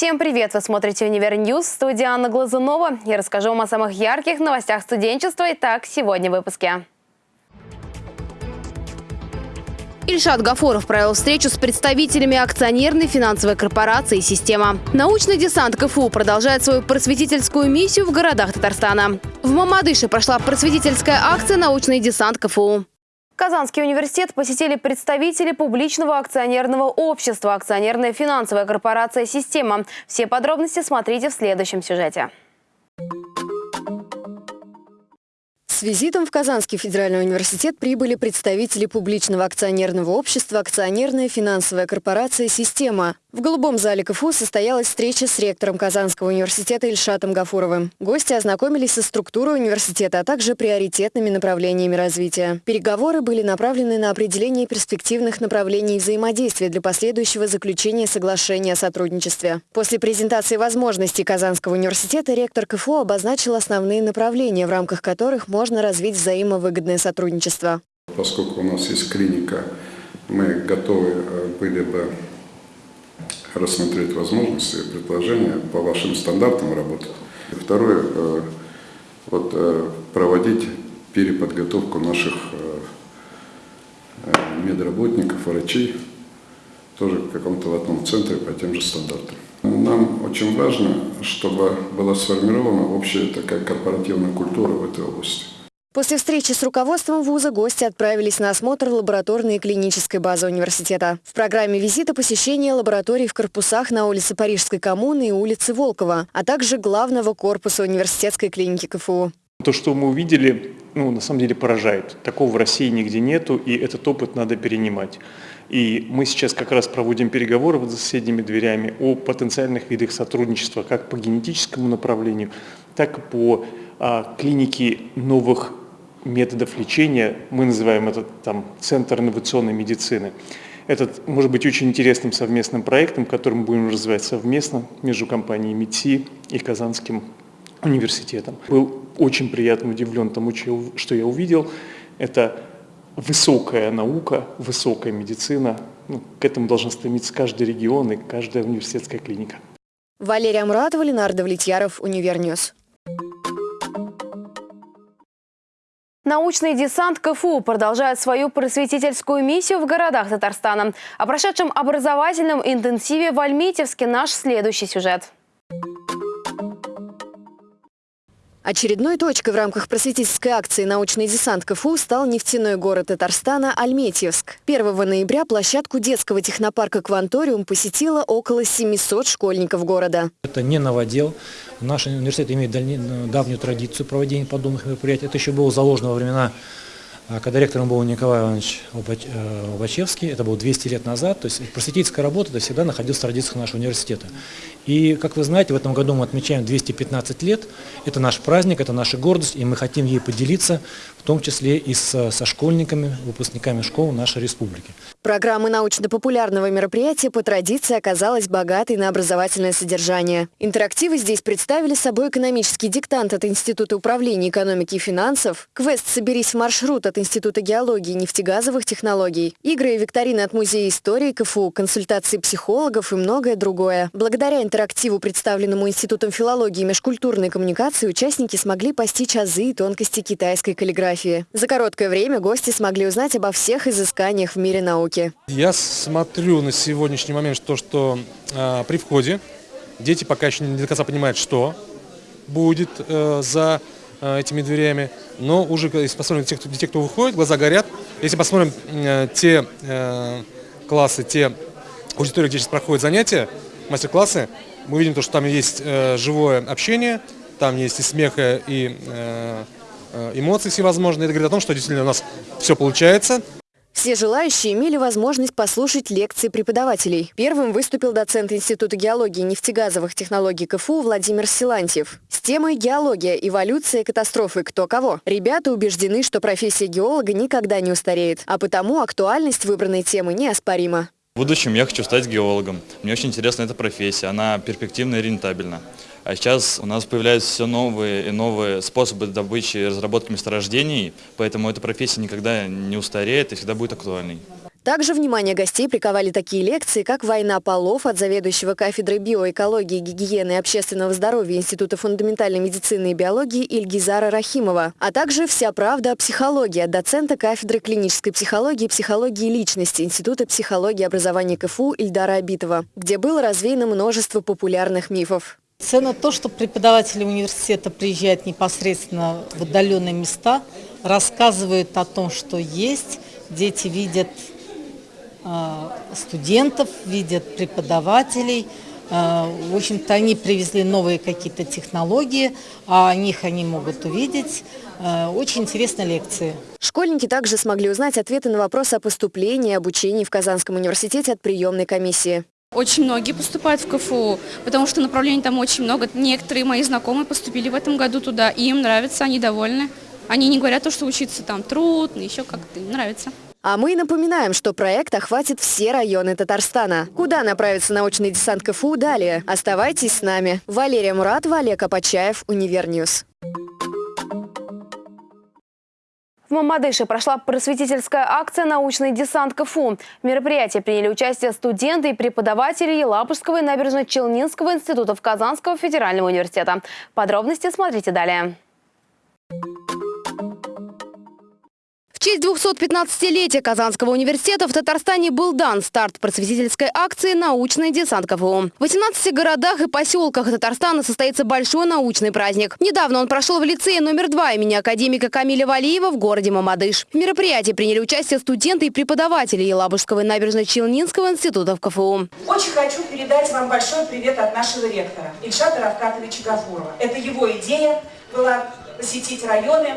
Всем привет! Вы смотрите «Univer News», студия Анна Глазунова. Я расскажу вам о самых ярких новостях студенчества. Итак, сегодня в выпуске. Ильшат Гафуров провел встречу с представителями акционерной финансовой корпорации «Система». Научный десант КФУ продолжает свою просветительскую миссию в городах Татарстана. В Мамадыше прошла просветительская акция «Научный десант КФУ». Казанский университет посетили представители публичного акционерного общества «Акционерная финансовая корпорация «Система». Все подробности смотрите в следующем сюжете. С визитом в Казанский федеральный университет прибыли представители публичного акционерного общества «Акционерная финансовая корпорация «Система». В Голубом зале КФУ состоялась встреча с ректором Казанского университета Ильшатом Гафуровым. Гости ознакомились со структурой университета, а также приоритетными направлениями развития. Переговоры были направлены на определение перспективных направлений взаимодействия для последующего заключения соглашения о сотрудничестве. После презентации возможностей Казанского университета ректор КФУ обозначил основные направления, в рамках которых можно развить взаимовыгодное сотрудничество. Поскольку у нас есть клиника, мы готовы э, были бы рассмотреть возможности и предложения по вашим стандартам работать. Второе, э, вот, э, проводить переподготовку наших э, медработников, врачей, тоже в каком-то в одном центре по тем же стандартам. Нам очень важно, чтобы была сформирована общая такая корпоративная культура в этой области. После встречи с руководством вуза гости отправились на осмотр лабораторной и клинической базы университета. В программе визита посещение лабораторий в корпусах на улице Парижской коммуны и улице Волкова, а также главного корпуса университетской клиники КФУ. То, что мы увидели, ну, на самом деле поражает. Такого в России нигде нету, и этот опыт надо перенимать. И мы сейчас как раз проводим переговоры за соседними дверями о потенциальных видах сотрудничества как по генетическому направлению, так и по а, клинике новых методов лечения, мы называем это там, Центр инновационной медицины. Этот может быть очень интересным совместным проектом, который мы будем развивать совместно между компанией МИДСИ и Казанским университетом. Был очень приятно удивлен тому, что я увидел. Это высокая наука, высокая медицина. Ну, к этому должен стремиться каждый регион и каждая университетская клиника. Валерия Муратова, Ленар Давлетьяров, Univer News. Научный десант КФУ продолжает свою просветительскую миссию в городах Татарстана. О прошедшем образовательном интенсиве в Альметьевске наш следующий сюжет. Очередной точкой в рамках просветительской акции «Научный десант КФУ» стал нефтяной город Татарстана Альметьевск. 1 ноября площадку детского технопарка «Кванториум» посетило около 700 школьников города. Это не новодел. Наш университет имеет давнюю традицию проведения подобных мероприятий. Это еще было заложено во времена а когда ректором был Николай Иванович Лобачевский, это было 200 лет назад, то есть просветительская работа это всегда находилась в традициях нашего университета. И, как вы знаете, в этом году мы отмечаем 215 лет, это наш праздник, это наша гордость, и мы хотим ей поделиться, в том числе и с, со школьниками, выпускниками школ нашей республики. Программа научно-популярного мероприятия по традиции оказалась богатой на образовательное содержание. Интерактивы здесь представили собой экономический диктант от Института управления экономики и финансов, квест «Соберись в маршрут» от Института геологии и нефтегазовых технологий, игры и викторины от Музея истории КФУ, консультации психологов и многое другое. Благодаря интерактиву, представленному Институтом филологии и межкультурной коммуникации, участники смогли постичь азы и тонкости китайской каллиграфии. За короткое время гости смогли узнать обо всех изысканиях в мире науки. Я смотрю на сегодняшний момент то, что э, при входе дети пока еще не до конца понимают, что будет э, за э, этими дверями. Но уже, если посмотрим те, кто, те, кто выходит, глаза горят. Если посмотрим э, те э, классы, те аудитории, где сейчас проходят занятия, мастер-классы, мы видим, то, что там есть э, живое общение, там есть и смех, и э, э эмоции всевозможные. Это говорит о том, что действительно у нас все получается. Все желающие имели возможность послушать лекции преподавателей. Первым выступил доцент Института геологии и нефтегазовых технологий КФУ Владимир Силантьев. С темой «Геология. Эволюция. Катастрофы. Кто кого?» Ребята убеждены, что профессия геолога никогда не устареет, а потому актуальность выбранной темы неоспорима. В будущем я хочу стать геологом. Мне очень интересна эта профессия, она перспективна и рентабельна. А сейчас у нас появляются все новые и новые способы добычи и разработки месторождений, поэтому эта профессия никогда не устареет и всегда будет актуальной. Также внимание гостей приковали такие лекции, как «Война полов» от заведующего кафедрой биоэкологии, гигиены и общественного здоровья Института фундаментальной медицины и биологии Ильгизара Рахимова, а также «Вся правда о психологии» от доцента кафедры клинической психологии и психологии личности Института психологии образования КФУ Ильдара Абитова, где было развеяно множество популярных мифов. Ценно то, что преподаватели университета приезжают непосредственно в отдаленные места, рассказывают о том, что есть, дети видят студентов, видят преподавателей. А, в общем-то, они привезли новые какие-то технологии, а о них они могут увидеть. А, очень интересные лекции. Школьники также смогли узнать ответы на вопросы о поступлении и обучении в Казанском университете от приемной комиссии. Очень многие поступают в КФУ, потому что направлений там очень много. Некоторые мои знакомые поступили в этом году туда, и им нравится, они довольны. Они не говорят то, что учиться там трудно, еще как-то им нравится. А мы напоминаем, что проект охватит все районы Татарстана. Куда направится научный десант КФУ далее? Оставайтесь с нами. Валерия Муратова, Олег Апачаев, Univer News. В Мамадыше прошла просветительская акция «Научный десант КФУ». В мероприятии приняли участие студенты и преподаватели Елабужского и набережно-Челнинского институтов Казанского федерального университета. Подробности смотрите далее. В честь 215-летия Казанского университета в Татарстане был дан старт просветительской акции «Научный десант КФУ». В 18 городах и поселках Татарстана состоится большой научный праздник. Недавно он прошел в лицее номер два имени академика Камиля Валиева в городе Мамадыш. В мероприятии приняли участие студенты и преподаватели Елабужского и набережно-Челнинского институтов КФУ. Очень хочу передать вам большой привет от нашего ректора Ильшата Равкатовича Гафурова. Это его идея была посетить районы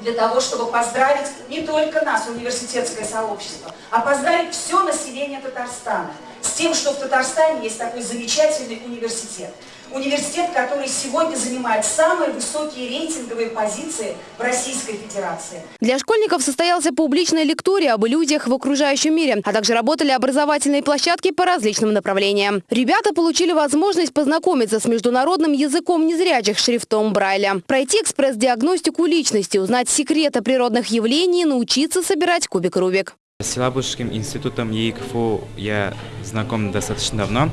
для того, чтобы поздравить не только нас, университетское сообщество, а поздравить все население Татарстана с тем, что в Татарстане есть такой замечательный университет. Университет, который сегодня занимает самые высокие рейтинговые позиции в Российской Федерации. Для школьников состоялся публичная лектория об иллюзиях в окружающем мире, а также работали образовательные площадки по различным направлениям. Ребята получили возможность познакомиться с международным языком незрячих шрифтом Брайля, пройти экспресс-диагностику личности, узнать секреты природных явлений научиться собирать кубик Рубик. С Елабужским институтом ЕИКФУ я знаком достаточно давно.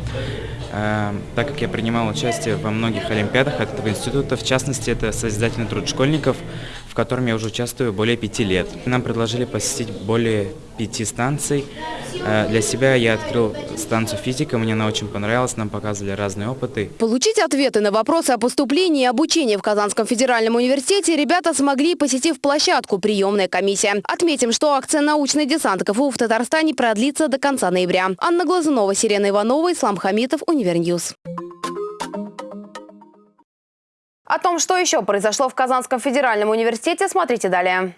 Эм, так как я принимал участие во многих олимпиадах от этого института, в частности, это созидательный труд школьников, котором я уже участвую более пяти лет. Нам предложили посетить более пяти станций. Э, для себя я открыл станцию физика, мне она очень понравилась, нам показывали разные опыты. Получить ответы на вопросы о поступлении и обучении в Казанском федеральном университете ребята смогли, посетив площадку «Приемная комиссия». Отметим, что акция «Научный десант КФУ» в Татарстане продлится до конца ноября. Анна Глазунова, Сирена Иванова, Ислам Хамитов, Univer News. О том, что еще произошло в Казанском федеральном университете, смотрите далее.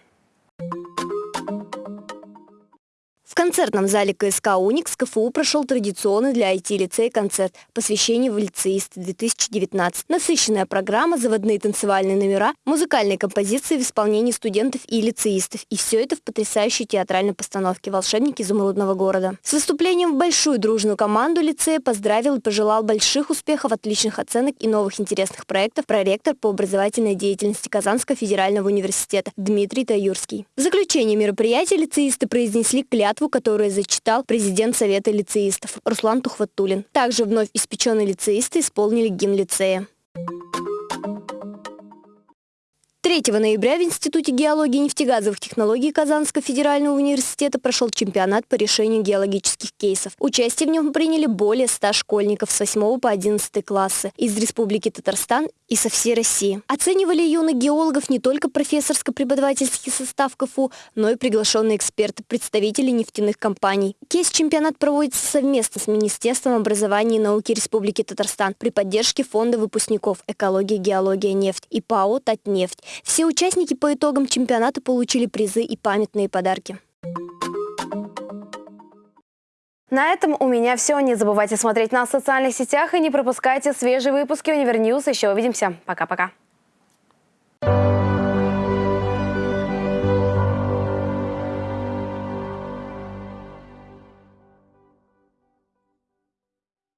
Концертном зале КСК «Уникс» КФУ прошел традиционный для IT-лицея концерт «Посвящение в лицеисты-2019». Насыщенная программа, заводные танцевальные номера, музыкальные композиции в исполнении студентов и лицеистов. И все это в потрясающей театральной постановке «Волшебники изумрудного города». С выступлением в большую дружную команду лицея поздравил и пожелал больших успехов, отличных оценок и новых интересных проектов проректор по образовательной деятельности Казанского федерального университета Дмитрий Таюрский. В заключение мероприятия лицеисты произнесли клятву которую зачитал президент Совета лицеистов Руслан Тухватулин. Также вновь испеченные лицеисты исполнили гимн лицея. 3 ноября в Институте геологии и нефтегазовых технологий Казанского федерального университета прошел чемпионат по решению геологических кейсов. Участие в нем приняли более 100 школьников с 8 по 11 классы из Республики Татарстан и со всей России. Оценивали юных геологов не только профессорско-преподавательский состав КФУ, но и приглашенные эксперты, представители нефтяных компаний. Кейс-чемпионат проводится совместно с Министерством образования и науки Республики Татарстан при поддержке Фонда выпускников «Экология, геология, нефть» и ПАО «Татнефть». Все участники по итогам чемпионата получили призы и памятные подарки. На этом у меня все. Не забывайте смотреть нас в социальных сетях и не пропускайте свежие выпуски Univer News. Еще увидимся. Пока-пока.